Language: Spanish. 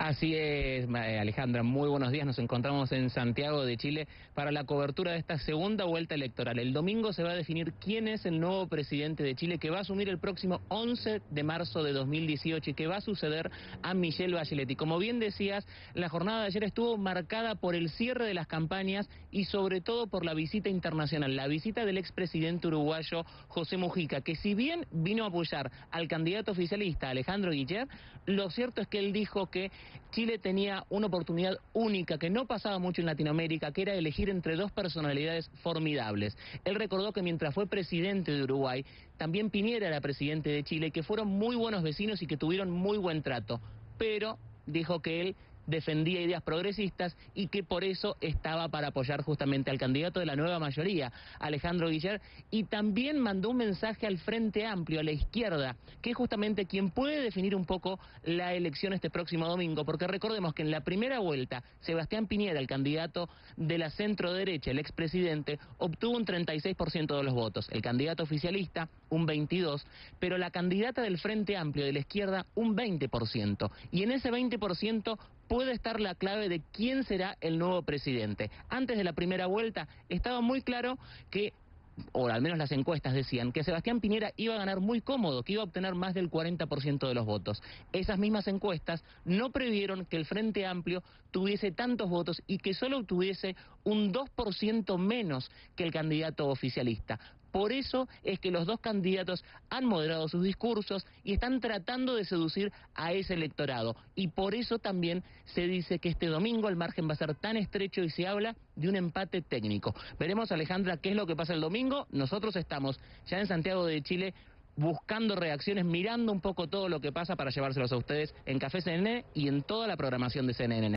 Así es, eh, Alejandra, muy buenos días. Nos encontramos en Santiago de Chile para la cobertura de esta segunda vuelta electoral. El domingo se va a definir quién es el nuevo presidente de Chile que va a asumir el próximo 11 de marzo de 2018 y que va a suceder a Michelle Bachelet. Y como bien decías, la jornada de ayer estuvo marcada por el cierre de las campañas y sobre todo por la visita internacional, la visita del expresidente uruguayo José Mujica, que si bien vino a apoyar al candidato oficialista Alejandro Guiller, lo cierto es que él dijo que Chile tenía una oportunidad única que no pasaba mucho en Latinoamérica, que era elegir entre dos personalidades formidables. Él recordó que mientras fue presidente de Uruguay, también Piñera era presidente de Chile, que fueron muy buenos vecinos y que tuvieron muy buen trato. Pero dijo que él defendía ideas progresistas y que por eso estaba para apoyar justamente al candidato de la nueva mayoría, Alejandro Guiller, y también mandó un mensaje al Frente Amplio, a la izquierda, que es justamente quien puede definir un poco la elección este próximo domingo, porque recordemos que en la primera vuelta, Sebastián Piñera, el candidato de la centro derecha, el expresidente, obtuvo un 36% de los votos, el candidato oficialista un 22%, pero la candidata del Frente Amplio de la izquierda un 20%, y en ese 20% puede estar la clave de quién será el nuevo presidente. Antes de la primera vuelta estaba muy claro que o al menos las encuestas decían, que Sebastián Piñera iba a ganar muy cómodo, que iba a obtener más del 40% de los votos. Esas mismas encuestas no previeron que el Frente Amplio tuviese tantos votos y que solo obtuviese un 2% menos que el candidato oficialista. Por eso es que los dos candidatos han moderado sus discursos y están tratando de seducir a ese electorado. Y por eso también se dice que este domingo el margen va a ser tan estrecho y se habla de un empate técnico. Veremos, Alejandra, qué es lo que pasa el domingo. Nosotros estamos ya en Santiago de Chile buscando reacciones, mirando un poco todo lo que pasa para llevárselos a ustedes en Café CNN y en toda la programación de CNN.